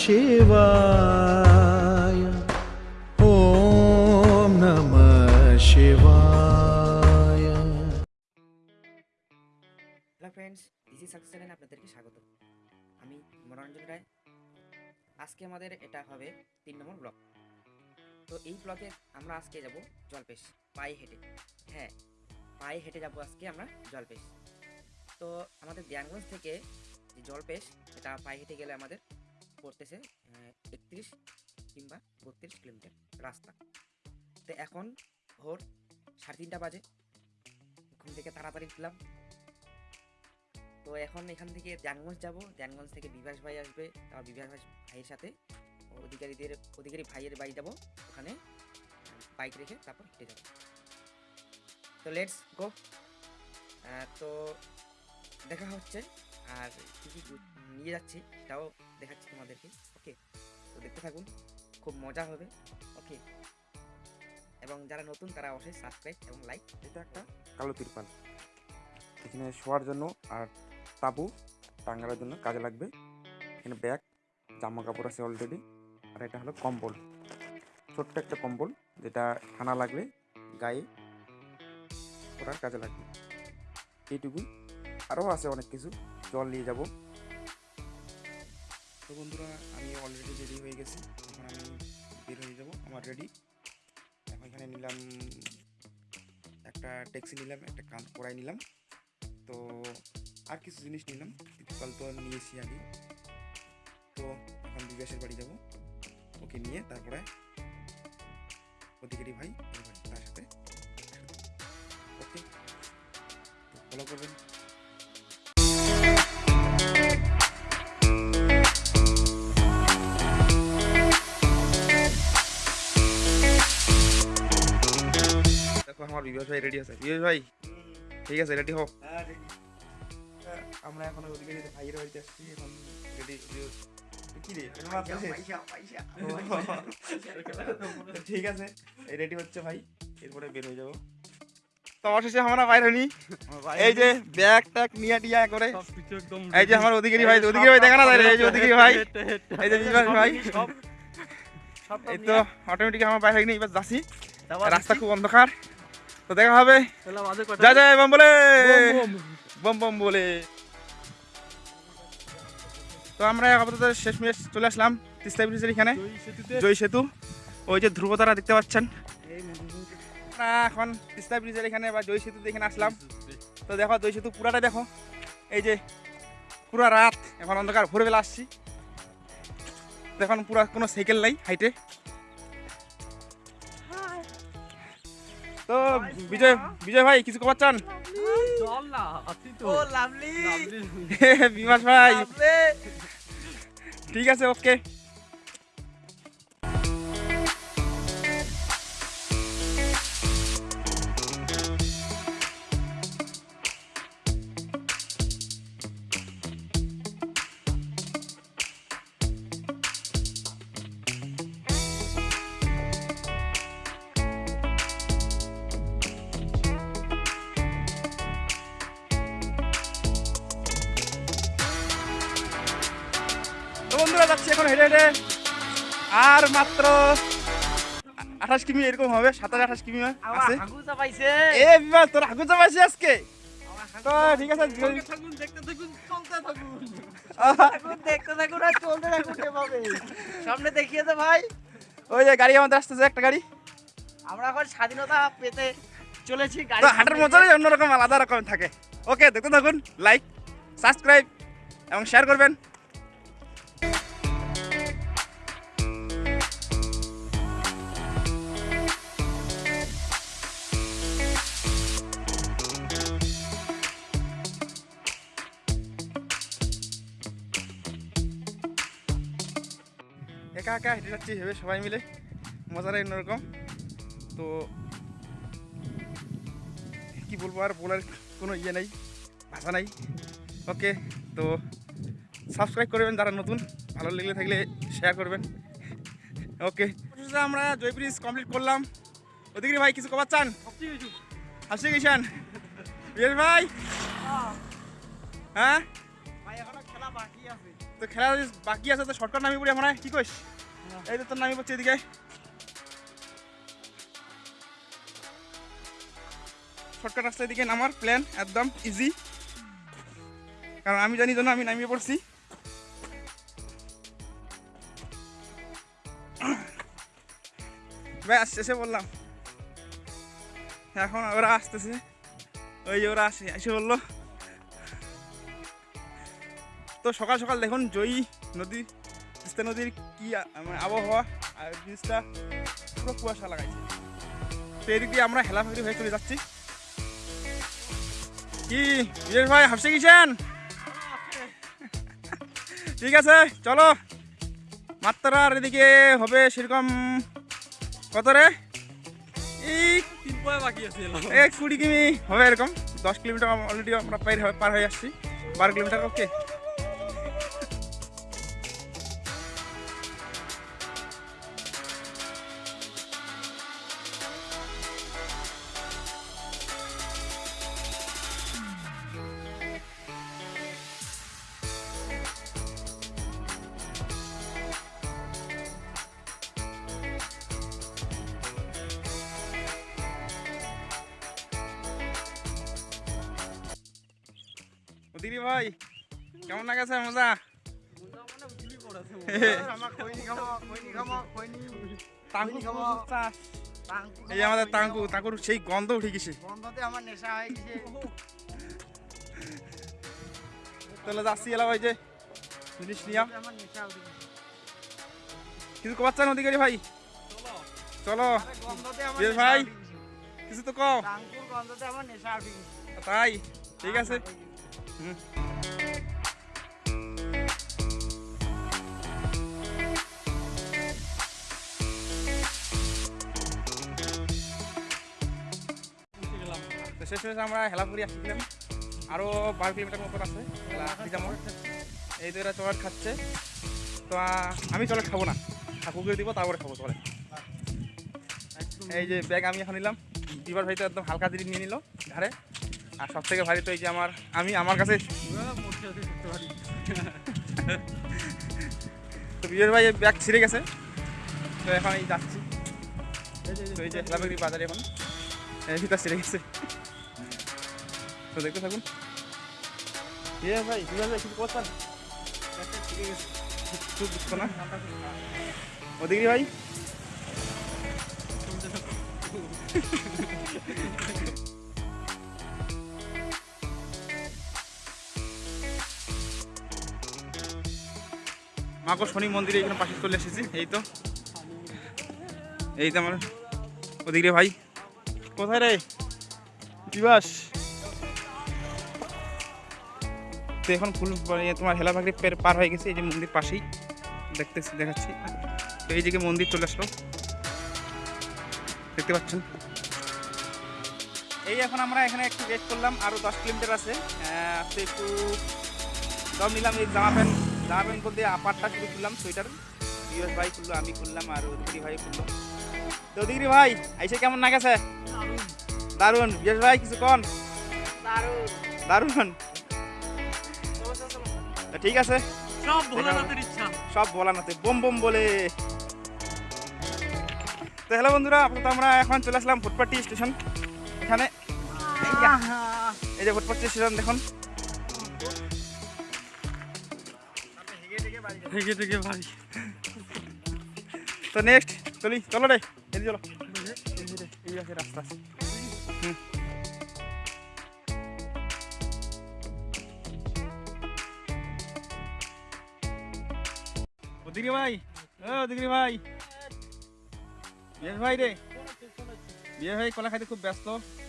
शिवाय ॐ नमः शिवाय হ্যালো ফ্রেন্ডস ইজি সাকসেস চ্যানেলে আপনাদেরকে স্বাগত আমি মনোরঞ্জন রায় আজকে আমাদের এটা হবে তিন নম্বর ব্লক তো এই ব্লকে আমরা আজকে যাব জলপেশ পায়ে হেঁটে হ্যাঁ পায়ে হেঁটে যাব আজকে আমরা জলপেশ তো আমাদের দেয়ানগঞ্জ থেকে যে জলপেশ এটা পায়ে হেঁটে গেলে আমাদের পড়তেছে একত্রিশ কিংবা বত্রিশ কিলোমিটার রাস্তা। তো এখন ভোর সাড়ে তিনটা বাজে। ঘুম থেকে তাড়াতাড়ি উঠলাম। তো এখন এখান থেকে ধ্যানগঞ্জ যাব। ধ্যানগঞ্জ থেকে বিভাস ভাই আসবে তারপর বিভাস ভাই ভাইয়ের সাথে। অধিকারীদের অধিকারী ভাইয়ের বাড়ি যাব। ওখানে বাইক রেখে তারপর হেঁটে যাব। তো লেটস গো। তো দেখা হচ্ছে। আর কী কী নিয়ে যাচ্ছি, সেটাও দেখাচ্ছি তোমাদেরকে ওকে তো দেখতে থাকুন খুব মজা হবে ওকে এবং যারা নতুন তারা অবশ্যই সাবস্ক্রাইব এবং লাইক এটা একটা কালো তিরপাল। এখানে শোয়ার জন্য আর তাবু টাঙ্গানোর জন্য কাজে লাগবে। এখানে ব্যাগ জামা কাপড় আছে অলরেডি আর এটা হলো কম্বল। ছোট্ট একটা কম্বল যেটা ঠান্ডা লাগবে গায়ে ওটার কাজে লাগবে। এইটুকুই। আরও আছে অনেক কিছু জল নিয়ে যাব। বন্ধুরা, আমি অলরেডি রেডি হয়ে গেছি। এখন আমি বের হয়ে যাব, আমার রেডি এখন এখানে নিলাম, একটা ট্যাক্সি নিলাম, একটা কান কড়াই নিলাম। তো আর কিছু জিনিস নিলাম কাল তো নিয়েছি আগে। তো এখন বিকাশের বাড়ি যাব, ওকে নিয়ে তারপরে অধিকারী ভাই এর তার সাথে, ওকে ফলো করবেন। আমার বিকাশ ভাই রেডি আছে। বিকাশ ভাই ঠিক আছে রেডি হোক আমরা এখন ওদিকে যেতে ভাইয়ের বাড়িতে আসছি এখন রেডি ঠিক আছে এই রেডি হচ্ছে ভাই এরপরে বের হয়ে যাব। তো অবশেষে আমরা বাইরে নি এই যে ব্যাগ ট্যাগ নিয়ে টিয়া করে। এই যে আমার অধিকারী ভাই অধিকারী ভাই দেখা না এই যে অধিকারী ভাই। এই যে বিকাশ ভাই। এই তো অটোমেটিক আমার বাইরে নিয়ে এবার যাচ্ছি। রাস্তা খুব অন্ধকার। তো দেখা হবে। যা যায় বম বলে। বম বম বলে। তো আমরা আপাতত শেষ মেশ চলে আসলাম তিস্তা ব্রিজের এখানে। জয় সেতু। ওই যে ধ্রুবতারা দেখতে পাচ্ছেন। এখন তিস্তা ব্রিজের এখানে বা জয় সেতুতে এখানে আসলাম। তো দেখো জয় সেতু পুরাটা দেখো। এই যে পুরা রাত এখন অন্ধকার ভোরবেলা আসছি। এখন পুরা কোনো সাইকেল নাই হাইটে। তো বিজয় বিজয় ভাই কিছু খবর চান? বিমাস ভাই। ঠিক আছে ওকে। কিমি এরকম হবে? সাতাশ আঠাশ কিমি আছে? এ বিমান তোর হাগু চাপাইছি আজকে? তো ঠিক আছে সামনে দেখিয়ে দে ভাই। ওই যে গাড়ি আমাদের আসতেছে একটা গাড়ি। আমরা এখন স্বাধীনতা পেতে চলেছি গাড়ি হাঁটার মজাই অন্যরকম আলাদা রকম থাকে। ওকে দেখতে থাকুন লাইক সাবস্ক্রাইব এবং শেয়ার করবেন। একা হেঁটে যাচ্ছি ভেবে সবাই মিলে। মজাটাই অন্যরকম। তো কি বলব আর বলার কোনো ইয়ে নেই ভাষা নাই। ওকে তো সাবস্ক্রাইব করবেন যারা নতুন ভালো লেগে থাকলে শেয়ার করবেন। ওকে আমরা জয় ব্রিজ কমপ্লিট করলাম। ওদিকে ভাই কিছু কবার চান? হাসি গেছেন বিয়ের ভাই? হ্যাঁ? খেলা বাকি তো খেলা বাকি আছে তো শর্টকাট নামি পড়ি আমরা কি কইস? এই তো নামি পড়ছে এদিকে শর্টকাট রাস্তা এদিকে নামার প্ল্যান একদম ইজি কারণ আমি জানি জন্য আমি নামিয়ে পড়ছি। ব্যাস শেষে বললাম এখন ওরা আসতেছে। ওই যে ওরা আসে, এসে বলল তো সকাল সকাল দেখুন, জয়ী নদী তিস্তা নদীর কি মানে আবহাওয়া আর ব্রিজটা পুরো কুয়াশা লাগাইছে। তো এদিক দিয়ে আমরা হেলাফেরি হয়ে চলে যাচ্ছি। কি বিজয় ভাই হাসে গেছেন ঠিক আছে চলো। মাত্রা আর এদিকে হবে সেরকম কত রে? এই তিন পয়ে বাকি আছে এক কুড়ি কিমি হবে এরকম। দশ কিলোমিটার অলরেডি আমরা পার পার হয়ে আসছি। বারো কিলোমিটার ওকে এই আমাদের তাঙ্কু তাঙ্কুর সেই গন্ধ উঠে গেছে বন্ধতে আমার নেশা হয়ে গেছে। তাহলে যাচ্ছি এলা ভাই যে জিনিস নিয়া আমার নেশা উঠে গেছে। কিছু কবার চান অধিকারী ভাই? চলো। গন্ধতে ভাই। কিছু তো কও। গন্ধতে তাই ঠিক আছে। হুম। শেষ শেষ আমরা হেলাপুরি আসছিলাম আরও বারো কিলোমিটার মতন আছে হেলা এই তো এরা চকলেট খাচ্ছে। তো আমি চকলেট খাব না। ঠাকুরকে দিব, তারপরে খাব চকলেট এই যে ব্যাগ আমি এখন নিলাম। দিবার ভাই তো একদম হালকা জিনিস নিয়ে নিল ঘাড়ে। আর সব থেকে ভারী তো এই যে আমার, আমি আমার কাছে তো বিজয় ভাই ব্যাগ ছিঁড়ে গেছে। তো এখন এই যাচ্ছি। তো এই যে বাজারে এখন। ভিতর ছিঁড়ে গেছে। তো দেখতে থাকুন। বিজয় ভাই ভাই কিছু করছেন? খুব দুঃখ না? ওদিকে ভাই। মাকো শনি মন্দিরে এখানে পাশে চলে এসেছি। এই তো। এই তো আমার। ওদিকে রে ভাই। কোথায় রে? দিবাস। তো এখন ফুল তোমার হেলা ভাগরি পার হয়ে গেছে এই যে মন্দির পাশেই। দেখতেছি দেখাচ্ছি। তো এই দিকে মন্দির চলে আসলো। দেখতে পাচ্ছেন? এই এখন আমরা এখানে একটু ওয়েট করলাম আরও দশ কিলোমিটার আছে। তো একটু সব নিলাম এই জামা প্যান্ট জামা প্যান্ট বলতে আপারটা শুরু করলাম সোয়েটার। বিয়স ভাই খুললো আমি খুললাম আর ওদিকে ভাই খুললো। তো ওদিকে ভাই আইসে কেমন না গেছে? দারুণ। বিয়স ভাই কিছু কন? দারুণ। তো ঠিক আছে। সব ভোলানাথের ইচ্ছা। সব বলানোতে বোম বোম বলে। তো হ্যালো বন্ধুরা আপাতত আমরা এখন চলে আসলাম ফুটপাটি স্টেশন। এখানে। এই যা, ফুটপাটি স্টেশন দেখুন। তো নেক্সট চলি চলো রে এদিকে চলো। এই আছে রাস্তা হুম। ওদিকে ভাই ও ওদিকে ভাই। বিয়ে ভাই রে। বিয়ে ভাই কলা খাইতে খুব ব্যস্ত।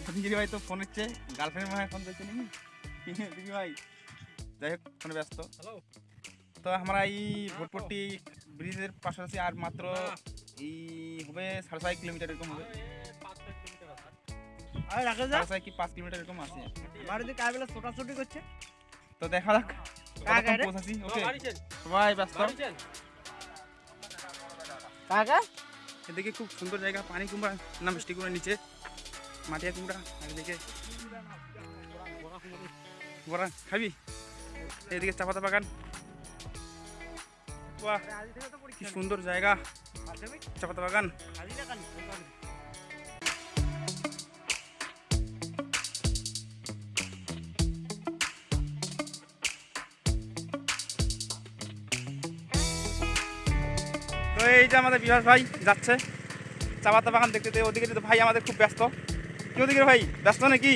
ওদিকে ভাই তো ফোন হচ্ছে গার্লফ্রেন্ড মনে হয় ফোন করছে নাকি? দিদি ভাই যাই হোক ফোনে ব্যস্ত। হ্যালো তো আমরা এই ভোটপট্টি ব্রিজের পাশাপাশি আর মাত্র এই হবে সাড়ে ছয় কিলোমিটার এরকম হবে। আরে রাখে যা সাড়ে কি পাঁচ কিলোমিটার এরকম আছে? বাড়িতে কার বেলা ছোটাছুটি করছে? তো দেখা যাক ওকে সবাই ব্যস্ত। কাকা এদিকে খুব সুন্দর জায়গা, পানি কুমড়া না মিষ্টি কুমড়া নিচে, মাটিয়া কুমড়া, আর এদিকে বড়া খাবি? এদিকে চা পাতা বাগান। বাহ আজ থেকে তো কি পরীক্ষা সুন্দর জায়গা। মাধ্যমিক চা পাতা বাগান। এই যে আমাদের বিভাস ভাই যাচ্ছে চা পাতা বাগান দেখতে ওদিকে তো ভাই আমাদের খুব ব্যস্ত। কি ওদিকে ভাই ব্যস্ত নাকি?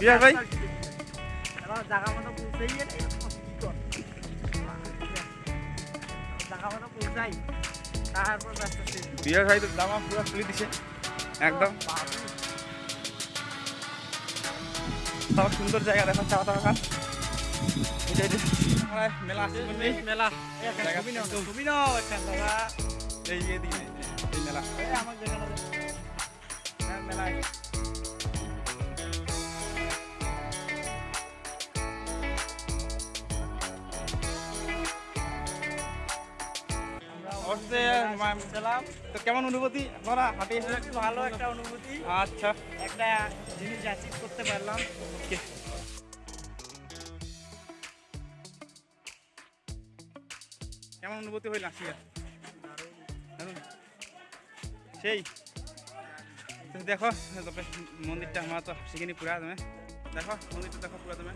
বিভাস ভাই? তো জামা পুরো খুলে দিছে একদম। তাও সুন্দর জায়গা দেখো চা পাতা বাগান। এই যে- এই যে আমরা মেলা আসছে বললেই মেলা এই একটা জায়গা ছবি নাও না, কিন্তু- ছবি নাও একটা দাদা এই যে দিকে এই মেলা এই আমার যেখানে হ্যাঁ, মেলায় অবশ্যই মা- ছিলাম তো কেমন অনুভূতি আপনারা হাটে এসে একটু ভালো একটা অনুভূতি আচ্ছা একটা জিনিস অ্যাচিভ করতে পারলাম ওকে কেমন অনুভূতি হইল আসিয়া। সেই দেখো তবে মন্দিরটা আমার তো সেখানে পুরা তুমি। দেখো মন্দিরটা দেখো পুরা তুমি।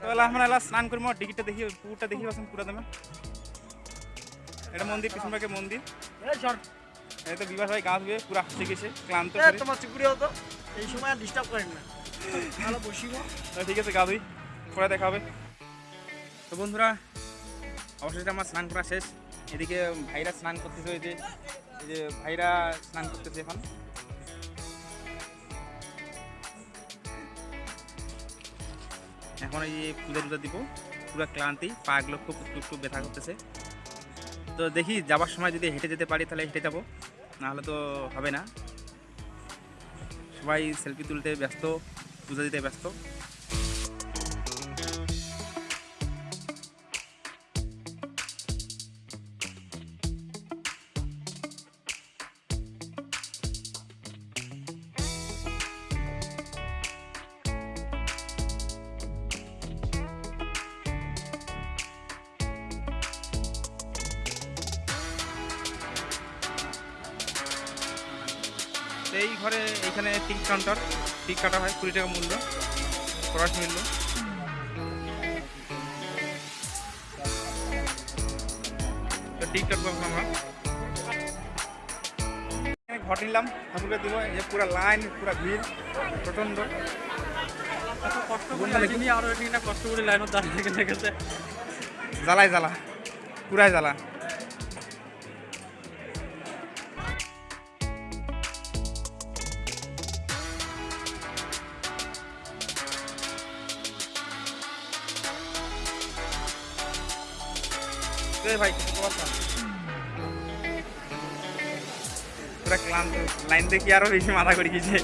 তো এলা আমরা এলা স্নান করব ডিগিটা দেখি পুকুরটা দেখি পাচ্ছেন পুরা তুমি। এটা মন্দির পিছন ভাগে মন্দির। এই তো বিবাস ভাই গা ধুয়ে পুরা হাসে গেছে ক্লান্ত তোমার চুকুরি হতো এই সময় ডিস্টার্ব করেন না। ভালো বসিব। ঠিক আছে গা ধুই পরে দেখা হবে। তো বন্ধুরা অবশেষে আমার স্নান করা শেষ। এদিকে ভাইরা স্নান করতেছে ওই যে, এই যে ভাইরা স্নান করতেছে এখন। এখন এই যে পূজা টুজা দিব, পুরো ক্লান্তি পাগুলো খুব একটু একটু ব্যথা করতেছে। তো দেখি যাবার সময় যদি হেঁটে যেতে পারি তাহলে হেঁটে যাব, নাহলে তো হবে না। সবাই সেলফি তুলতে ব্যস্ত, পূজা দিতে ব্যস্ত। তো এই ঘরে এইখানে টিকিট কাউন্টার। টিকিট কাটা হয় কুড়ি টাকা মূল্য। খরচ মূল্য। তো টিকিট কাটবো এখন আমরা এখানে ঘর নিলাম ঠাকুরকে দিব। এই যে পুরো লাইন পুরো ভিড় প্রচণ্ড। কষ্ট করে বন্ধুরা আরও এদিকে কষ্ট করে লাইনত দাঁড়িয়ে গেছে। জ্বালাই জ্বালা পুরাই জ্বালা। রে ভাই কত কথা ক্লান্ত। লাইন দেখি আরও বেশি মাথা করে গেছে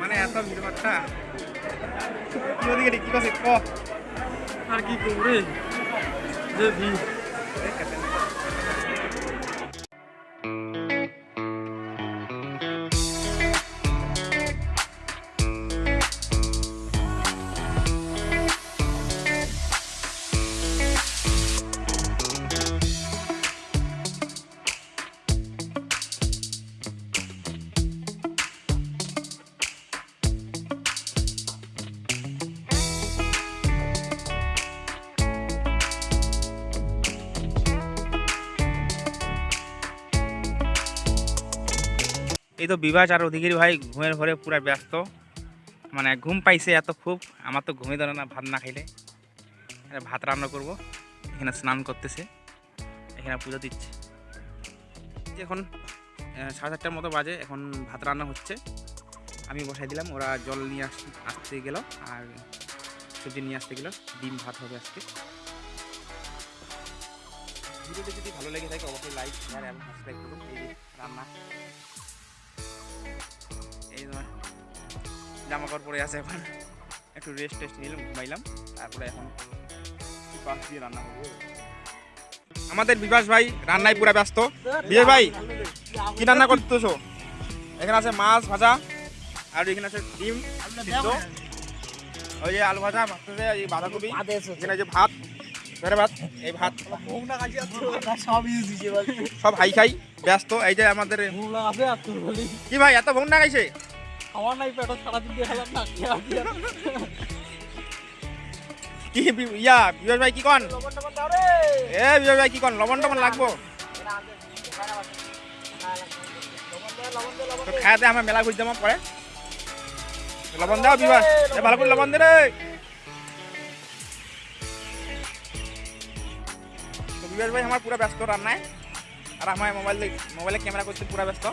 মানে এত ভিড় ভাট্টা। কি ওদিকে কি করছে? ক? আর কি করবে যে ভিড়। তো বিভাস আর অধিকারী ভাই, ঘুমের ঘরে পুরা ব্যস্ত। মানে ঘুম পাইছে এত খুব, আমার তো ঘুমে ধরে না, ভাত না খাইলে। ভাত রান্না করব, এখানে স্নান করতেছে, এখানে পুজো দিচ্ছে। এখন সাড়ে চারটার মতো বাজে, এখন ভাত রান্না হচ্ছে। আমি বসাই দিলাম, ওরা জল নিয়ে আস, আসতে গেল, আর সবজি নিয়ে আসতে গেল, ডিম ভাত হবে আজকে। ভিডিওটি যদি ভালো লেগে থাকে, অবশ্যই লাইক শেয়ার এবং সাবস্ক্রাইব করুন। এই রান্না। জামা কাপড় পরে আছে এখন। একটু রেস্ট টেস্ট নিলাম ঘুমাইলাম। তারপরে এখন পাশ দিয়ে রান্না করব। আমাদের বিভাস ভাই রান্নায় পুরা ব্যস্ত। বিজয় ভাই কি রান্না করতেছো? এখানে আছে মাছ ভাজা আর এখানে আছে ডিম ওই যে আলু ভাজা ভাজতেছে এই বাঁধাকপি এখানে যে ভাত ধরে ভাত এই ভাত। সব হাই খাই ব্যস্ত। এই যে আমাদের কি ভাই এত ভোগ না খাইছে? আমার নাই পেটো সারাদিন দিয়ে খেলাম না কি। ইয়া বিজয় ভাই কি কন? এ বিজয় ভাই কি কন? লবণ টবণ লাগবো। তো খায়াতে আমরা মেলা ঘুরতে আমার পরে। লবণ দাও বিবাস এ ভালো করে লবণ দে রে। বিবাস ভাই আমার পুরো ব্যস্ত রান্নায়। আর আমার মোবাইল মোবাইলে ক্যামেরা করতে পুরো ব্যস্ত।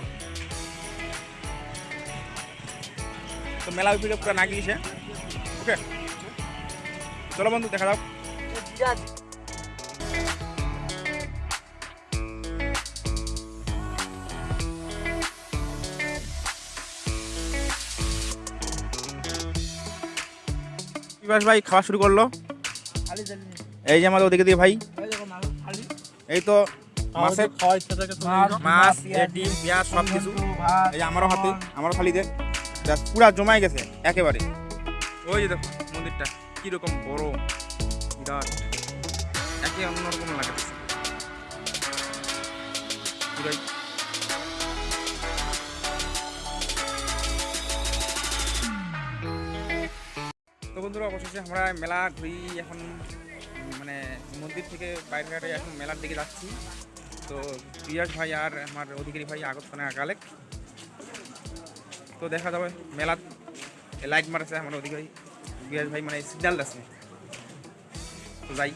তো মেলা ভিডিও পুরো না গিয়েছে। ওকে। চলো বন্ধু দেখা জিরা বিবাস ভাই খাওয়া শুরু করল। এই যে আমাদের ওদিকে দিয়ে ভাই। এই তো মাছের মাছ ডিম পেঁয়াজ সব কিছু এই আমারও হাতে আমারও খালি থালিতে পুরা জমাই গেছে, একেবারে। ওই যে দেখো, মন্দিরটা, কীরকম বড়, বিরাট, একে অন্যরকম পুরাই। তো বন্ধুরা, অবশেষে আমরা মেলা ঘুরি, এখন মানে মন্দির থেকে বাইরে এখন মেলার দিকে যাচ্ছি। তো পিয়াস ভাই আর আমার অধিকারী ভাই আগতখানে আগালে তো দেখা যাবে, মেলাত লাইট মারছে আমার অধিকারী বিরাজ ভাই মানে সিগনাল আছে। তো যাই।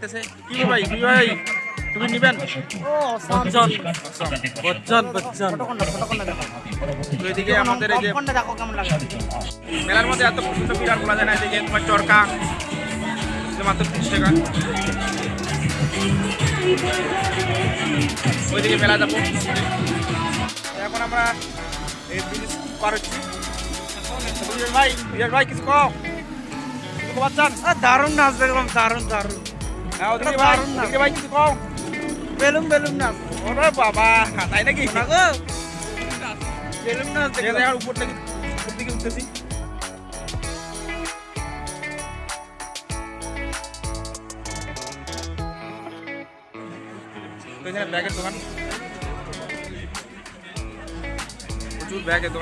নায়ক কি ভাই কি ভাই? টুপি নিবেন? বচ্চন বচ্চন বচ্চন। এদিকে আমাদের এই যে মেলার মধ্যে এত পছন্দ বিরাট বলা যায় না এদিকে তোমার চরকা মাত্র তিরিশ টাকা। ওইদিকে মেলা যাব। এখন আমরা এই ব্রিজ পার হচ্ছি। ভাই ভাই কিছু কিছু দারুণ নাচ দেখলাম দারুণ দারুণ। হ্যাঁ ওদিকে ভাই দারুণ না। ওদিকে ভাই কিছু কও বেলুন বেলুন নাচ ওরে বাবা তাই নাকি না গো বেলুন নাচ ঠিক আছে দেখলাম এখন উপর থেকে উপর দিকে উঠতেছি তো এখানে ব্যাগের দোকান প্রচুর ব্যাগের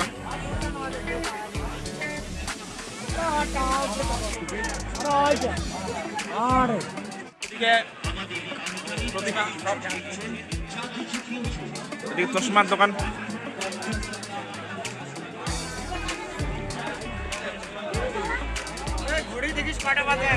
সব। এদিকে চশমার দোকান। ঘড়ি দেখিস কটা বাজে?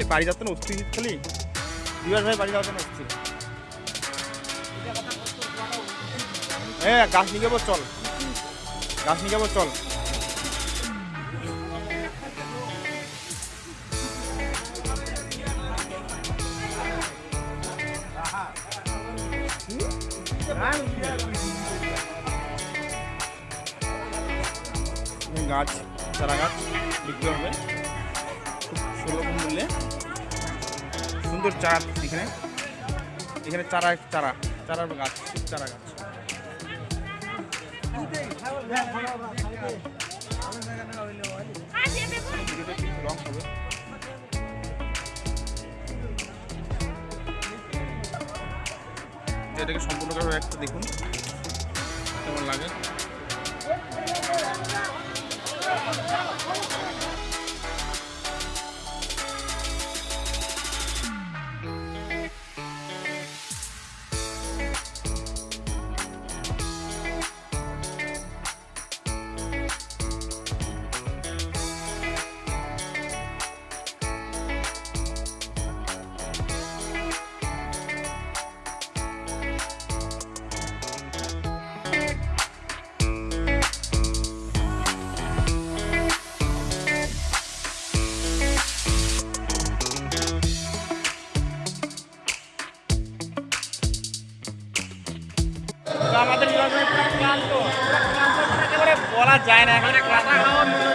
খালি বাড়ি যাচ্ছে না অস্থির খালি। দিবাস ভাই বাড়ি যাওয়ার জন্য অস্থির হ্যাঁ গাছ নিয়ে যাব, চল। গাছ নিয়ে যাব, চল। গাছ চারা গাছ বিক্রি হবে। সুন্দর চারা এখানে। এখানে চারা চারা, চারার গাছ চারা গাছ। লং হবে এটাকে সম্পূর্ণভাবে একটা দেখুন। কেমন লাগে? একেবারে বলা যায় না এখানে কাঁচা খাওয়ার মনে হচ্ছে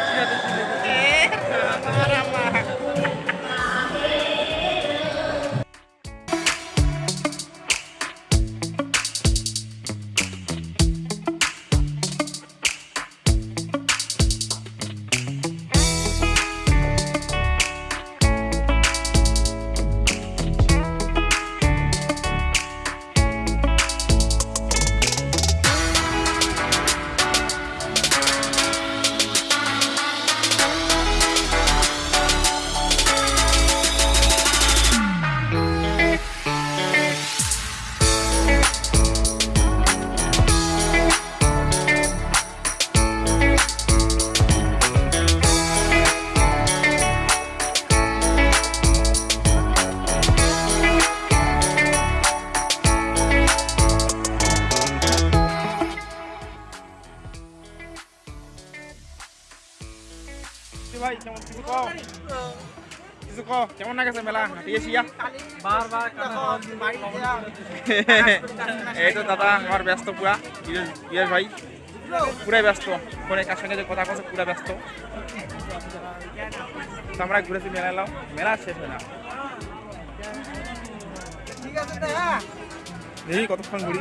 এই তো দাদা আমার ব্যস্ত পুরা। বিয়ের ভাই পুরাই ব্যস্ত। ফোনে কার সঙ্গে যে কথা কথা পুরা ব্যস্ত। তো আমরা ঘুরেছি মেলা এলাম মেলা শেষ হয় না। দেখি কতক্ষণ ঘুরি।